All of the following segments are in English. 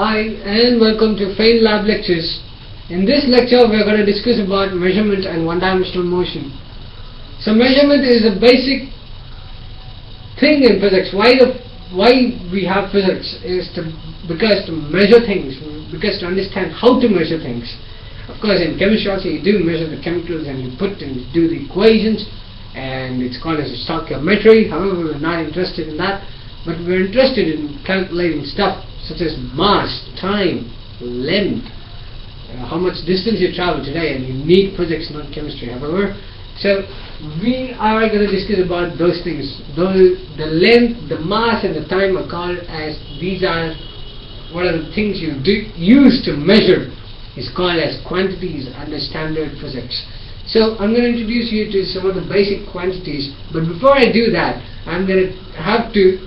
Hi and welcome to Fail Lab Lectures. In this lecture we are going to discuss about measurement and one-dimensional motion. So measurement is a basic thing in physics. Why the why we have physics is to because to measure things, because to understand how to measure things. Of course in chemistry also you do measure the chemicals and you put and you do the equations and it's called as stoichiometry. However we're not interested in that but we're interested in calculating stuff such as mass, time, length, uh, how much distance you travel today and need physics not chemistry however so we are going to discuss about those things. Those, the length, the mass and the time are called as these are what are the things you do, use to measure. Is called as quantities under standard physics. So I'm going to introduce you to some of the basic quantities but before I do that I'm going to have to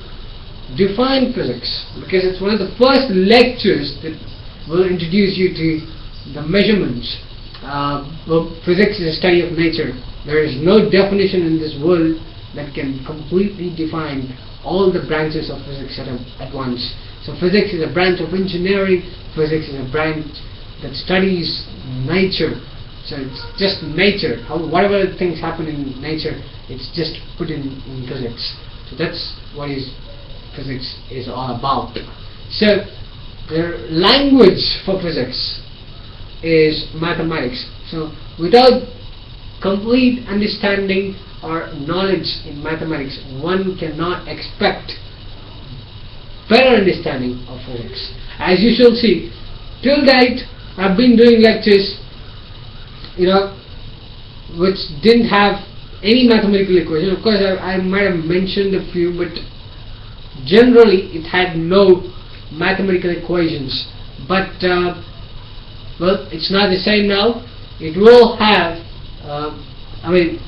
define physics because it's one of the first lectures that will introduce you to the measurements. Uh, well, physics is a study of nature. There is no definition in this world that can completely define all the branches of physics at, a, at once. So physics is a branch of engineering, physics is a branch that studies nature. So it's just nature. How, whatever things happen in nature, it's just put in, in physics. So that's what is physics is all about. So the language for physics is mathematics. So without complete understanding or knowledge in mathematics, one cannot expect better understanding of physics. As you shall see, till date I've been doing lectures, you know, which didn't have any mathematical equation. Of course, I, I might have mentioned a few, but generally it had no mathematical equations. But uh, well it's not the same now. It will have uh, I mean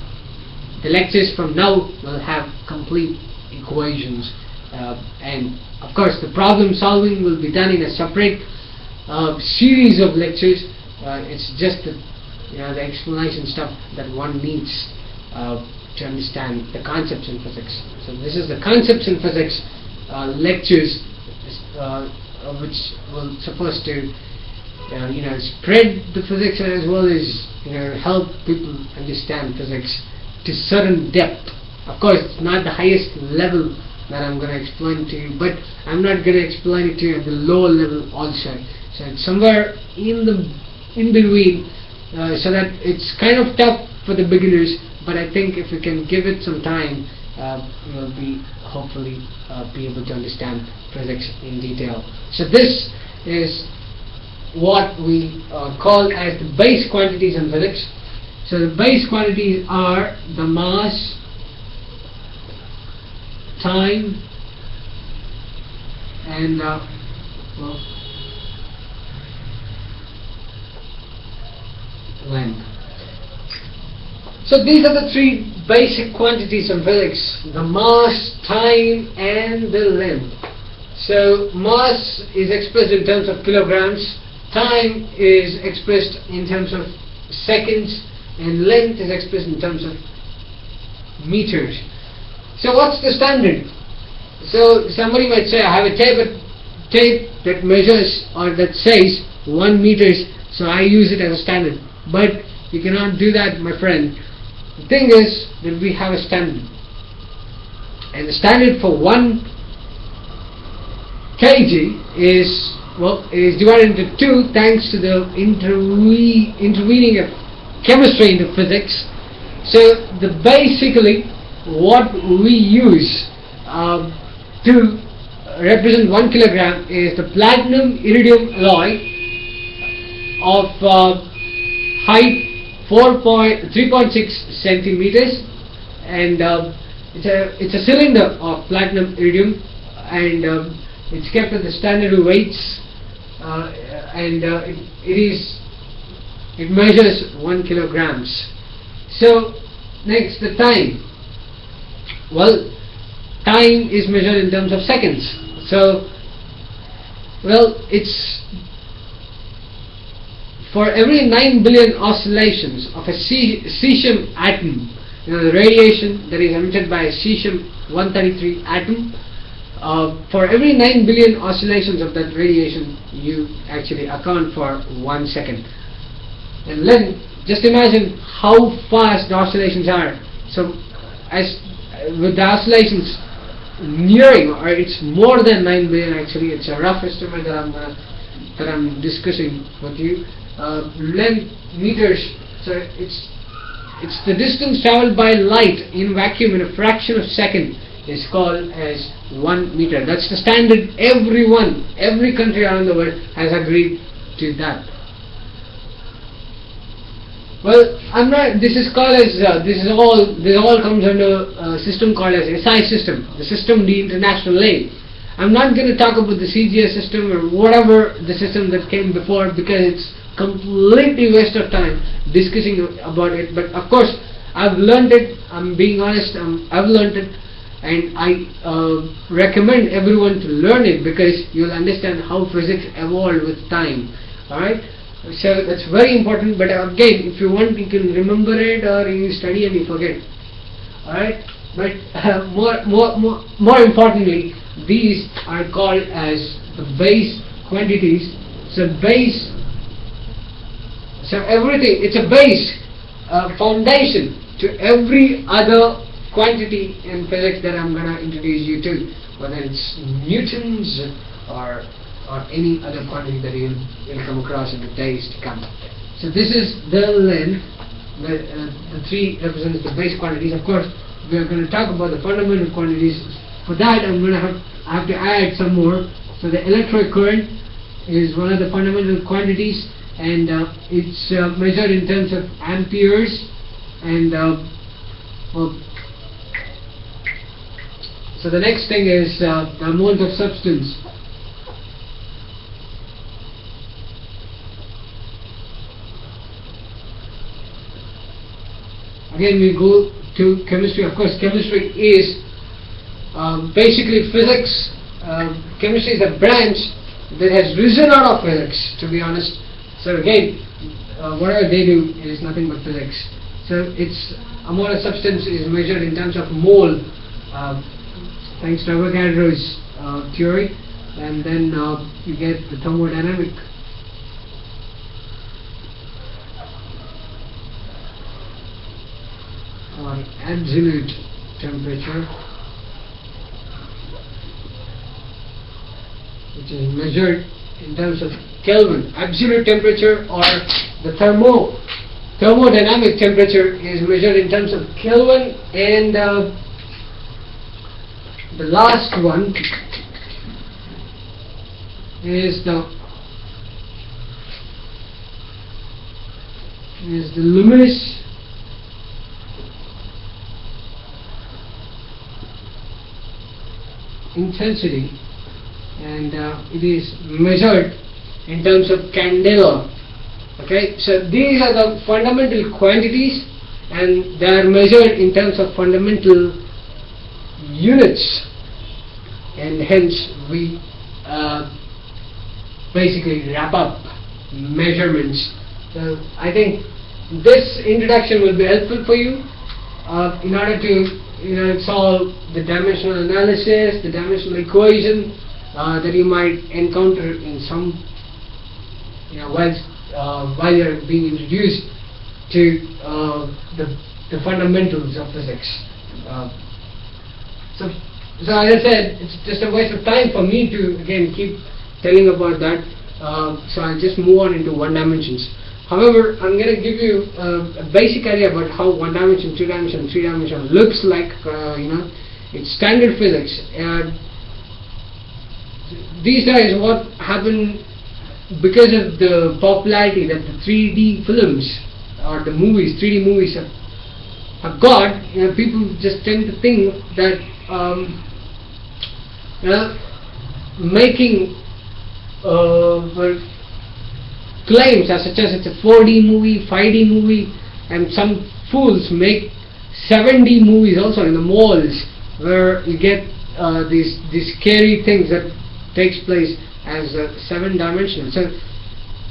the lectures from now will have complete equations. Uh, and of course the problem solving will be done in a separate uh, series of lectures. Uh, it's just the, you know, the explanation stuff that one needs. Uh, to understand the concepts in physics. So this is the concepts in physics uh, lectures uh, which were supposed to uh, you know spread the physics as well as you know help people understand physics to certain depth. Of course it's not the highest level that I'm going to explain to you but I'm not going to explain it to you at the lower level also. So it's somewhere in the in between uh, so that it's kind of tough for the beginners but I think if we can give it some time uh, we'll be hopefully uh, be able to understand physics in detail. So this is what we uh, call as the base quantities in physics. So the base quantities are the mass, time, and uh, well, length. So these are the three basic quantities in physics, the mass, time and the length. So mass is expressed in terms of kilograms, time is expressed in terms of seconds and length is expressed in terms of meters. So what's the standard? So somebody might say I have a tape, tape that measures or that says 1 meters so I use it as a standard. But you cannot do that my friend the thing is that we have a standard. And the standard for 1 kg is well is divided into two thanks to the interwe intervening of chemistry into physics. So the basically what we use um, to represent 1 kilogram is the platinum iridium alloy of uh, height 3.6 centimeters and um, it's a it's a cylinder of platinum iridium and um, it's kept at the standard weights uh, and uh, it, it is it measures 1 kilograms. So next the time. Well time is measured in terms of seconds. So well it's for every 9 billion oscillations of a cesium atom, you know, the radiation that is emitted by a cesium-133 atom, uh, for every 9 billion oscillations of that radiation, you actually account for one second. And then just imagine how fast the oscillations are. So as with the oscillations nearing or it's more than 9 billion actually it's a rough estimate that I'm that I'm discussing with you uh, length meters so it's it's the distance traveled by light in vacuum in a fraction of a second is called as 1 meter that's the standard everyone every country around the world has agreed to that well, I'm not. This is called as uh, this is all. This all comes under a system called as SI system, the system the international lane. I'm not going to talk about the CGS system or whatever the system that came before because it's completely waste of time discussing about it. But of course, I've learned it. I'm being honest. I'm, I've learned it, and I uh, recommend everyone to learn it because you'll understand how physics evolved with time. All right. So that's very important. But again, if you want, you can remember it or you study and you forget. All right. But uh, more, more, more, more importantly, these are called as the base quantities. So base. So everything. It's a base, uh, foundation to every other quantity in physics that I'm gonna introduce you to, whether it's newtons or or any other quantity that you'll, you'll come across in the days to come. So this is the length, the, uh, the three represents the base quantities. Of course, we are going to talk about the fundamental quantities. For that, I'm going to have, I have to add some more. So the electric current is one of the fundamental quantities and uh, it's uh, measured in terms of amperes and uh, so the next thing is uh, the amount of substance. Again we go to chemistry. Of course chemistry is um, basically physics. Uh, chemistry is a branch that has risen out of physics to be honest so again uh, whatever they do is nothing but physics. So its amount of substance is measured in terms of mole. Uh, thanks to Avogadro's uh, theory and then uh, you get the thermodynamic. Or absolute temperature which is measured in terms of Kelvin. Absolute temperature or the thermo thermodynamic temperature is measured in terms of Kelvin and uh, the last one is the is the luminous intensity and uh, it is measured in terms of candela okay? So these are the fundamental quantities and they are measured in terms of fundamental units. And hence we uh, basically wrap up measurements. So I think this introduction will be helpful for you uh, in order to you know, solve the dimensional analysis, the dimensional equation uh, that you might encounter in some, you know, while, uh, while you're being introduced to uh, the, the fundamentals of physics. Uh, so, so as I said, it's just a waste of time for me to again keep telling about that. Uh, so I'll just move on into one dimensions. However, I'm going to give you uh, a basic idea about how one dimension, two dimension, three dimension looks like. Uh, you know, it's standard physics. These days, what happened because of the popularity that the 3D films or the movies, 3D movies have, have got, you know, people just tend to think that um, you know, making uh, claims as such as it's a 4D movie, 5D movie, and some fools make 7D movies also in the malls where you get uh, these these scary things that takes place as uh, seven dimensional. So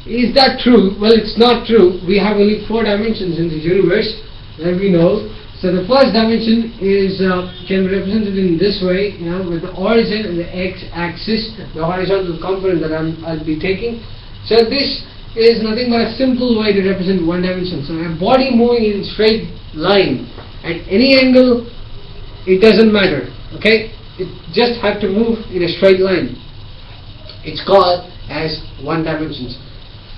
is that true? Well, it's not true. We have only four dimensions in the universe that we know. So the first dimension is uh, can be represented in this way, you know, with the origin and the x-axis, the horizontal component that I'm, I'll be taking. So this is nothing but a simple way to represent one dimension. So a body moving in straight line at any angle, it doesn't matter. Okay, it just have to move in a straight line. It's called as one dimensions.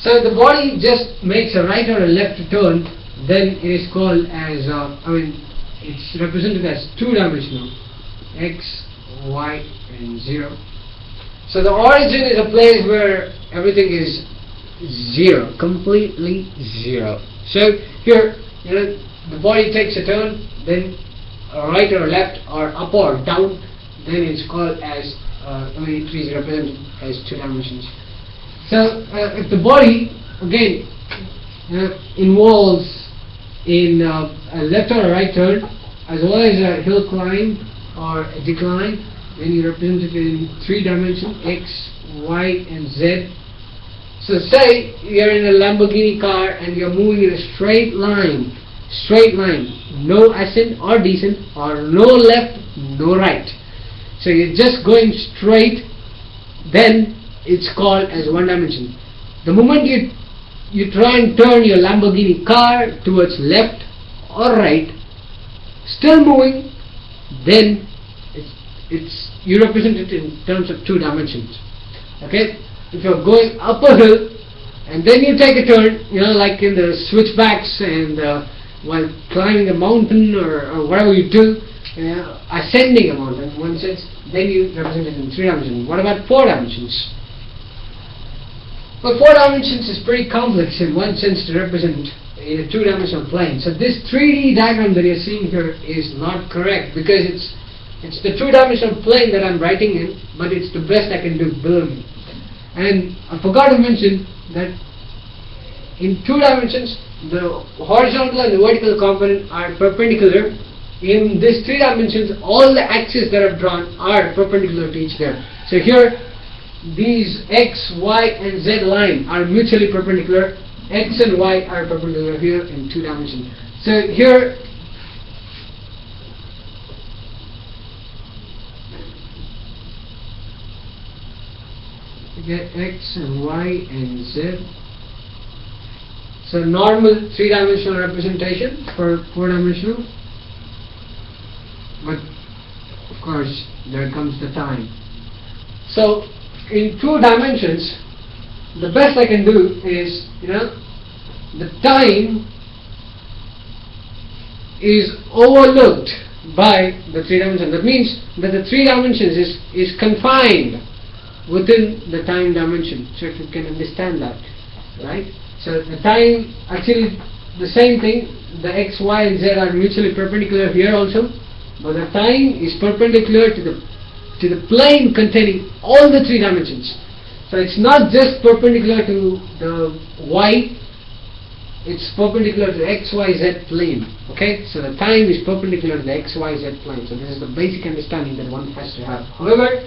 So if the body just makes a right or a left turn, then it is called as, uh, I mean, it's represented as two-dimensional, x, y, and 0. So the origin is a place where everything is zero, completely zero. So here, you know, the body takes a turn, then right or left or up or down, then it's called as, uh, I mean, it is represented as two dimensions. So uh, if the body, again, uh, involves in uh, a left or a right turn as well as a hill climb or a decline then you represent it in three dimensions x, y and z so say you're in a Lamborghini car and you're moving in a straight line straight line no ascent or descent or no left no right so you're just going straight then it's called as one dimension the moment you you try and turn your Lamborghini car towards left or right, still moving, then it's, it's you represent it in terms of two dimensions. Okay, if you're going up a hill and then you take a turn, you know, like in the switchbacks and uh, while climbing a mountain or, or whatever you do, ascending a mountain, in one sense, then you represent it in three dimensions. What about four dimensions? Well, four dimensions is pretty complex in one sense to represent in a two-dimensional plane. So this 3D diagram that you're seeing here is not correct because it's it's the two-dimensional plane that I'm writing in, but it's the best I can do, me. And I forgot to mention that in two dimensions, the horizontal and the vertical component are perpendicular. In these three dimensions, all the axes that I've drawn are perpendicular to each other. So here, these x, y and z line are mutually perpendicular. x and y are perpendicular here in two dimensions. So here get x and y and z. So normal three-dimensional representation for four-dimensional. But of course there comes the time. So in two dimensions, the best I can do is, you know, the time is overlooked by the three dimensions. That means that the three dimensions is, is confined within the time dimension. So if you can understand that, right? So the time, actually the same thing, the x, y and z are mutually perpendicular here also, but the time is perpendicular to the to the plane containing all the three dimensions. So it's not just perpendicular to the y, it's perpendicular to the x, y, z plane. Okay, so the time is perpendicular to the x, y, z plane. So this is the basic understanding that one has to have. However,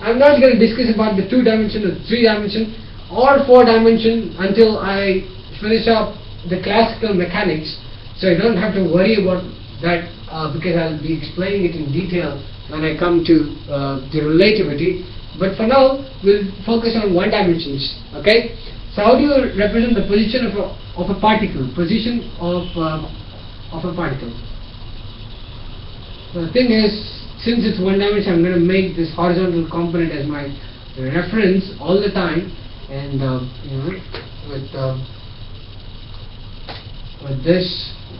I'm not going to discuss about the two dimension or three dimension or four dimension until I finish up the classical mechanics. So you don't have to worry about that uh, because I'll be explaining it in detail when I come to uh, the relativity. But for now, we'll focus on one dimensions. Okay. So how do you represent the position of a of a particle? Position of uh, of a particle. The thing is, since it's one dimension, I'm going to make this horizontal component as my reference all the time, and uh, you know, with uh, with this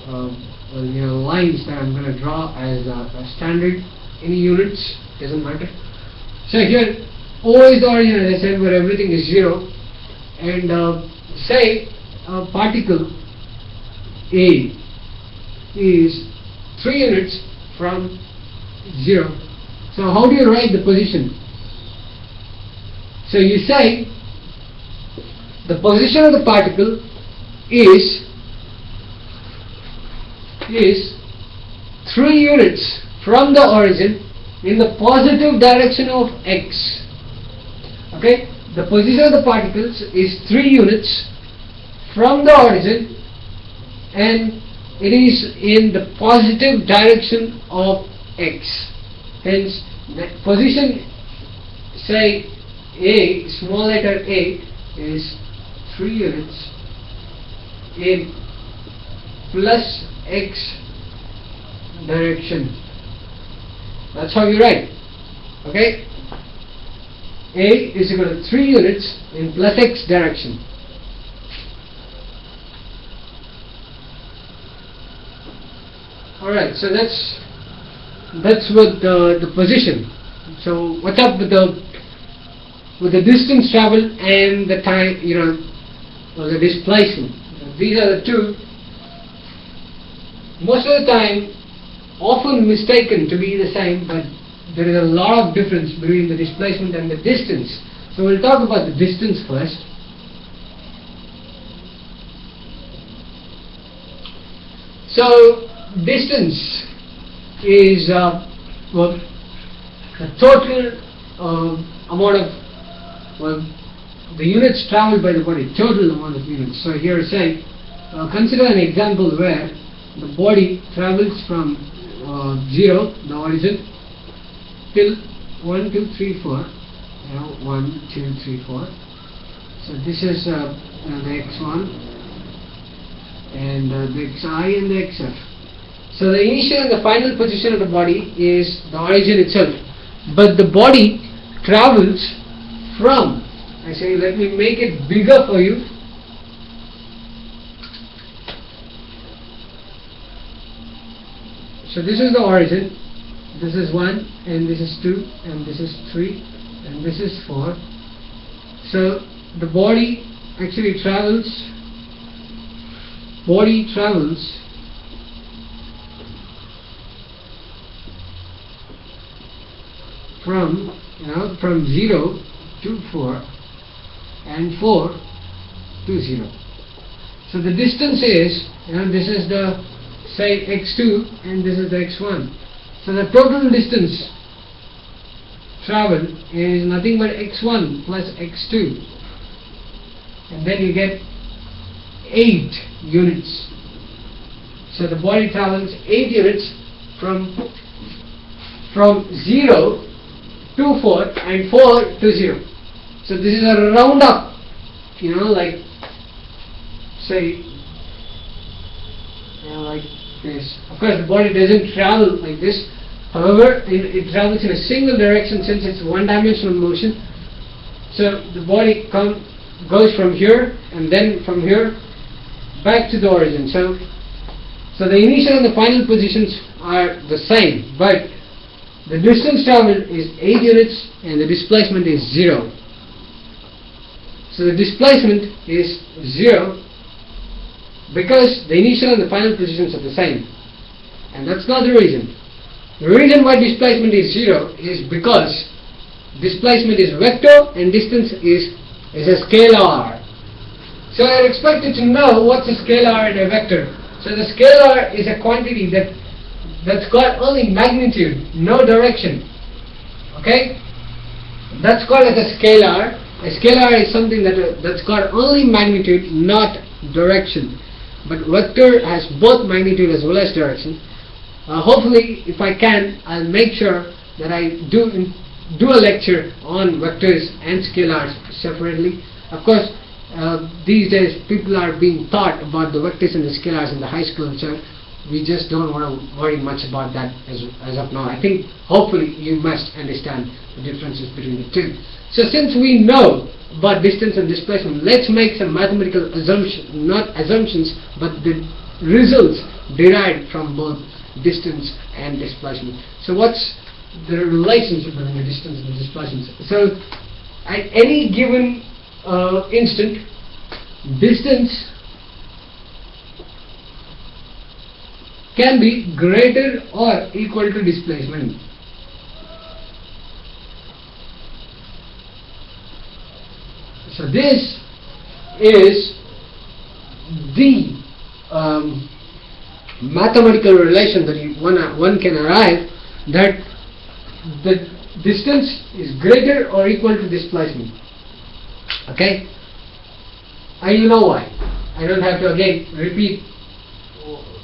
uh, you know lines that I'm going to draw as a, a standard. Any units doesn't matter. So here O is the origin as I said where everything is zero. And uh, say a particle A is 3 units from 0 so how do you write the position? So you say the position of the particle is is 3 units from the origin in the positive direction of x. Okay, the position of the particles is 3 units from the origin and it is in the positive direction of x. Hence, the position, say A, small letter A, is 3 units in plus x direction. That's how you write. Okay? A is equal to 3 units in plus x direction. Alright, so that's that's with the, the position. So what's up with the with the distance traveled and the time, you know, or the displacement. These are the two most of the time often mistaken to be the same but there is a lot of difference between the displacement and the distance. So we'll talk about the distance first. So distance is uh, well, the total uh, amount of well, the units traveled by the body, total amount of units. So here say, uh, consider an example where the body travels from uh, 0, the origin, till 1, 2, 3, 4. You know, 1, 2, 3, 4. So this is uh, uh, the x1 and uh, the xi and the xf. So the initial and the final position of the body is the origin itself. But the body travels from, I say let me make it bigger for you, So this is the origin, this is 1 and this is 2 and this is 3 and this is 4. So the body actually travels, body travels from, you know, from 0 to 4 and 4 to 0. So the distance is, you know, this is the say x2 and this is the x1. So the total distance traveled is nothing but x1 plus x2 and then you get 8 units. So the body travels 8 units from from 0 to 4 and 4 to 0. So this is a round up, you know, like say, you know, like this. Of course, the body doesn't travel like this. However, it, it travels in a single direction since it's one-dimensional motion. So the body come, goes from here and then from here back to the origin. So, so the initial and the final positions are the same, but the distance traveled is 8 units and the displacement is 0. So the displacement is 0 because the initial and the final positions are the same. And that's not the reason. The reason why displacement is 0 is because displacement is vector and distance is, is a scalar. So I are expected to know what's a scalar and a vector. So the scalar is a quantity that that's got only magnitude, no direction. Okay? That's called as a scalar. A scalar is something that uh, that's got only magnitude, not direction but vector has both magnitude as well as direction. Uh, hopefully, if I can, I'll make sure that I do do a lecture on vectors and scalars separately. Of course, uh, these days people are being taught about the vectors and the scalars in the high school, so we just don't want to worry much about that as, as of now. I think hopefully you must understand the differences between the two. So since we know about distance and displacement. Let's make some mathematical assumptions, not assumptions, but the results derived from both distance and displacement. So what's the relationship between the distance and the displacement? So at any given uh, instant, distance can be greater or equal to displacement. So this is the um, mathematical relation that you, one, one can arrive that the distance is greater or equal to displacement. Okay? And you know why. I don't have to again repeat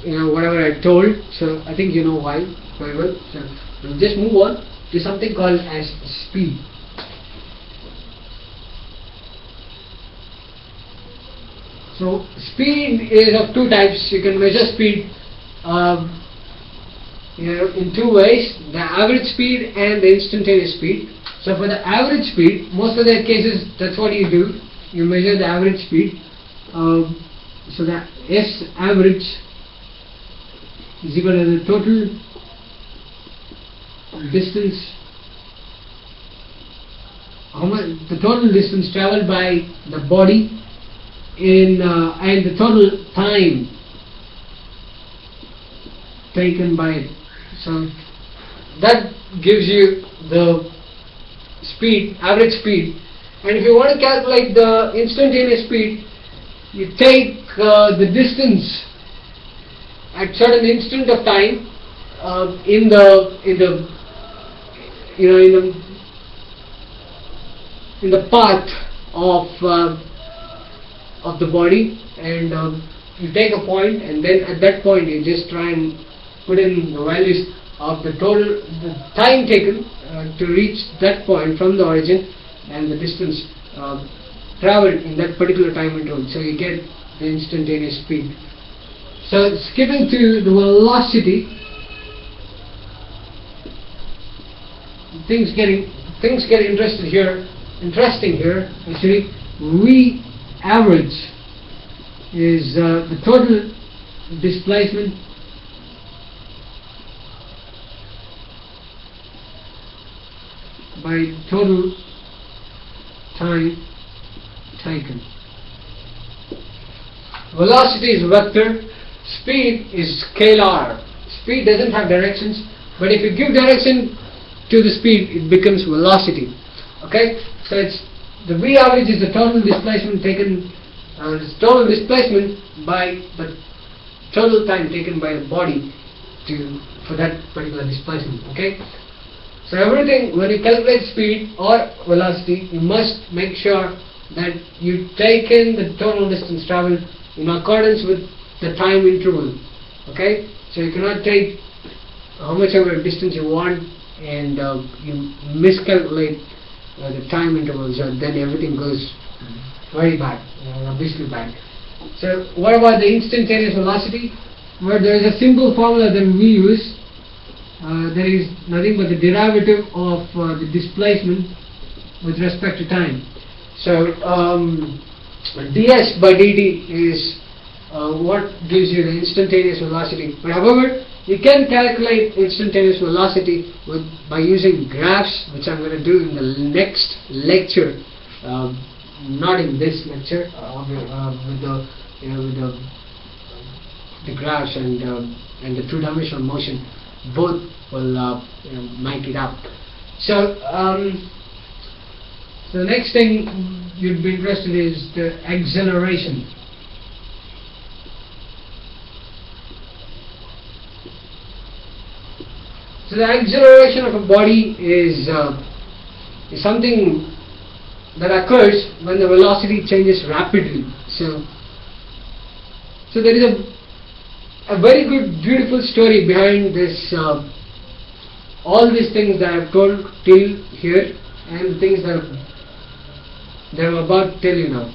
you know whatever I told. So I think you know why very well. So we'll just move on to something called as speed. So speed is of two types. You can measure speed um, you know, in two ways: the average speed and the instantaneous speed. So for the average speed, most of the cases, that's what you do. You measure the average speed. Um, so the S average is equal to the total distance how much the total distance traveled by the body in uh, and the total time taken by it. So that gives you the speed, average speed. And if you want to calculate the instantaneous speed, you take uh, the distance at certain instant of time uh, in the in the you know in the in the path of uh, of the body and um, you take a point and then at that point you just try and put in the values of the total the time taken uh, to reach that point from the origin and the distance uh, traveled in that particular time interval. So you get the instantaneous speed. So skipping to the velocity. Things getting things get interested here interesting here actually. We average is uh, the total displacement by total time taken. Velocity is vector, speed is scalar. Speed doesn't have directions, but if you give direction to the speed, it becomes velocity. Okay, so it's the V average is the total displacement taken, uh, total displacement by the total time taken by the body to for that particular displacement. Okay, so everything when you calculate speed or velocity, you must make sure that you take in the total distance traveled in accordance with the time interval. Okay, so you cannot take how much ever distance you want and uh, you miscalculate uh, the time intervals and then everything goes very bad, uh, obviously bad. So what about the instantaneous velocity? Well, there is a simple formula that we use uh, there is nothing but the derivative of uh, the displacement with respect to time. So um, ds by dt is uh, what gives you the instantaneous velocity. But however, you can calculate instantaneous velocity with by using graphs, which I'm going to do in the next lecture. Um, not in this lecture, uh, with the you know with the the graphs and um, and the two-dimensional motion both will uh, you know, make it up. So, um, so the next thing you'd be interested in is the acceleration. So the acceleration of a body is, uh, is something that occurs when the velocity changes rapidly. So, so there is a a very good, beautiful story behind this, uh, all these things that I've told till here and the things that, that I'm about to tell you now.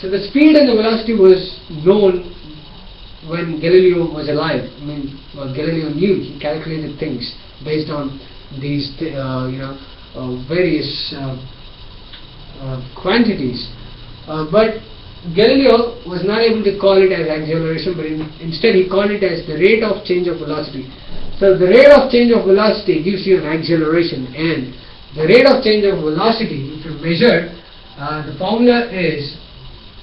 So the speed and the velocity was known when Galileo was alive. I mean, well, Galileo knew, he calculated things based on these, uh, you know, uh, various uh, quantities. But Galileo was not able to call it as acceleration, but in, instead he called it as the rate of change of velocity. So the rate of change of velocity gives you an acceleration, and the rate of change of velocity, if you measure, uh, the formula is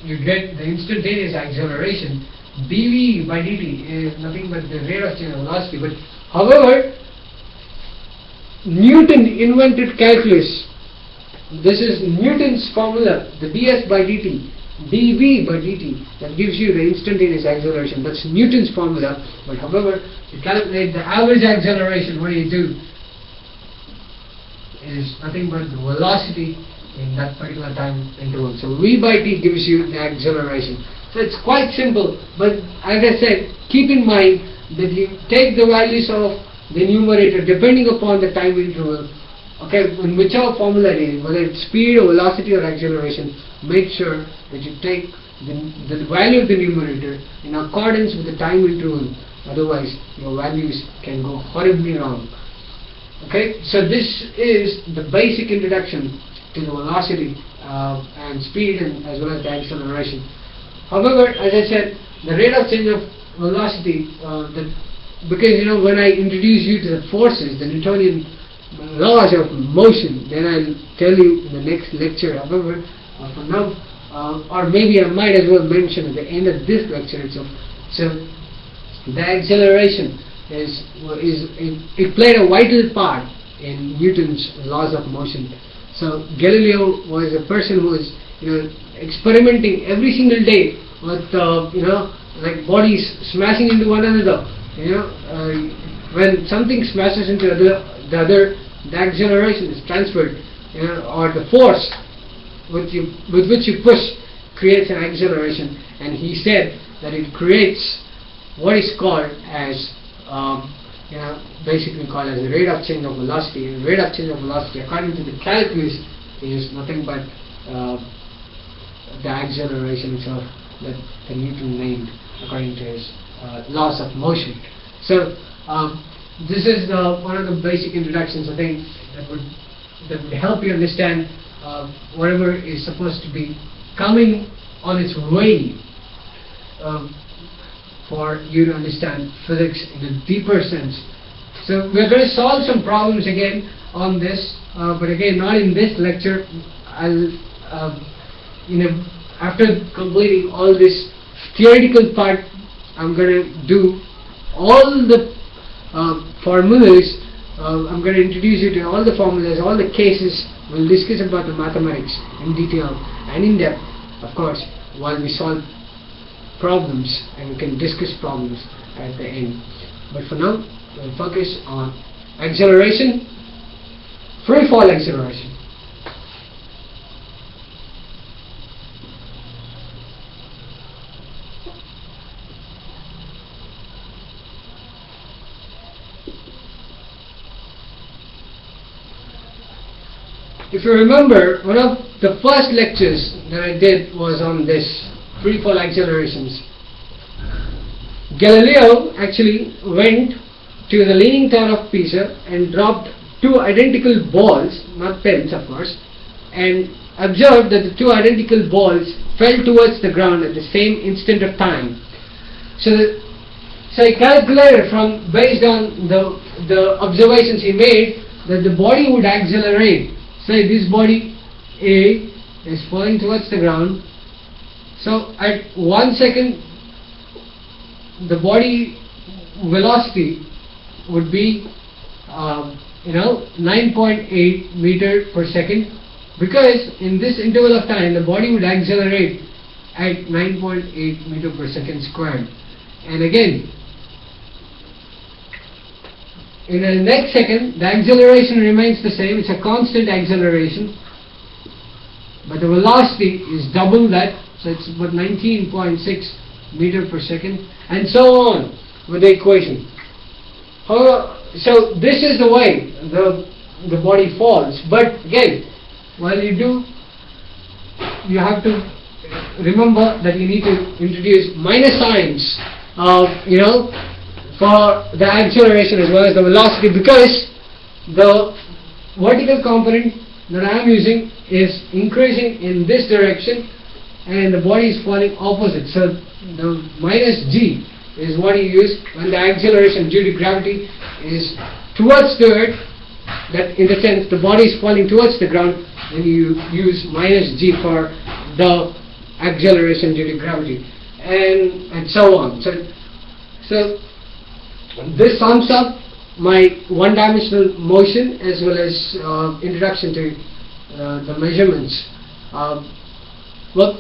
you get the instantaneous acceleration. dv by dt is nothing but the rate of change of velocity. But however, Newton invented calculus. This is Newton's formula, the ds by dt dv by dt that gives you the instantaneous acceleration. That's Newton's formula. But however, to calculate the average acceleration, what do you do? Is nothing but the velocity in that particular time interval. So v by t gives you the acceleration. So it's quite simple, but as I said, keep in mind that you take the values of the numerator depending upon the time interval, okay, in whichever formula it is, whether it's speed or velocity or acceleration, make sure that you take the, the value of the numerator in accordance with the time interval, otherwise your values can go horribly wrong. Okay, so this is the basic introduction to the velocity uh, and speed and as well as the acceleration. However, as I said, the rate of change of velocity, uh, the, because you know when I introduce you to the forces, the Newtonian laws of motion, then I'll tell you in the next lecture. However, uh, for now, uh, or maybe I might as well mention at the end of this lecture itself. So, the acceleration is, is it, it played a vital part in Newton's laws of motion. So Galileo was a person who was you know experimenting every single day with uh, you know like bodies smashing into one another. You know uh, when something smashes into the other, the other, the acceleration is transferred, you know, or the force with you with which you push creates an acceleration. And he said that it creates what is called as um, you know, basically called as the rate of change of velocity. And rate of change of velocity, according to the calculus, is nothing but uh, the acceleration itself that, that Newton named according to his uh, laws of motion. So um, this is the, one of the basic introductions I think that would that would help you understand uh, whatever is supposed to be coming on its way. Um, for you to understand physics in a deeper sense. So we're going to solve some problems again on this, uh, but again not in this lecture. I'll, uh, you know, after completing all this theoretical part, I'm going to do all the uh, formulas. Uh, I'm going to introduce you to all the formulas, all the cases. We'll discuss about the mathematics in detail and in depth, of course, while we solve problems and we can discuss problems at the end. But for now, we'll focus on acceleration, free fall acceleration. If you remember, one of the first lectures that I did was on this free fall accelerations. Galileo actually went to the Leaning Tower of Pisa and dropped two identical balls, not pens of course, and observed that the two identical balls fell towards the ground at the same instant of time. So, the, so he calculated from based on the the observations he made that the body would accelerate say this body A is falling towards the ground so at one second the body velocity would be um, you know 9.8 meter per second because in this interval of time the body would accelerate at 9.8 meter per second squared. And again in the next second, the acceleration remains the same. It's a constant acceleration. But the velocity is double that. So it's about 19.6 meter per second. And so on with the equation. So this is the way the, the body falls. But again, while you do, you have to remember that you need to introduce minus signs of, you know, for the acceleration as well as the velocity because the vertical component that I am using is increasing in this direction and the body is falling opposite. So the minus g is what you use when the acceleration due to gravity is towards the earth that in the sense the body is falling towards the ground then you use minus g for the acceleration due to gravity and and so on. So so this sums up my one-dimensional motion as well as uh, introduction to uh, the measurements. Um, well,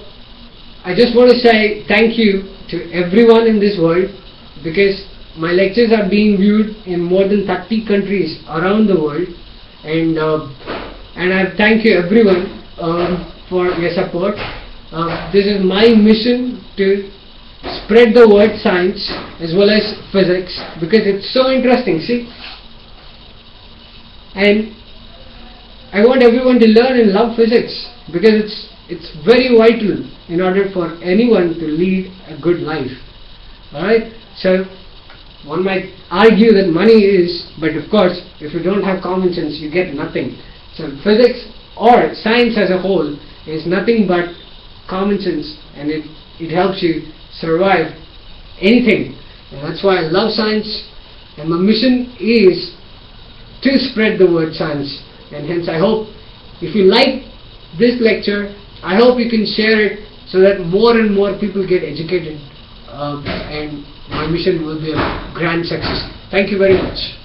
I just want to say thank you to everyone in this world because my lectures are being viewed in more than 30 countries around the world and uh, and I thank you everyone um, for your support Uh, this is my mission to spread the word science as well as physics because it's so interesting. See, and I want everyone to learn and love physics because it's it's very vital in order for anyone to lead a good life. Alright? So one might argue that money is, but of course, if you don't have common sense, you get nothing. So physics or science as a whole is nothing but common sense and it, it helps you survive anything. And that's why I love science and my mission is to spread the word science. And hence I hope if you like this lecture, I hope you can share it so that more and more people get educated uh, and my mission will be a grand success. Thank you very much.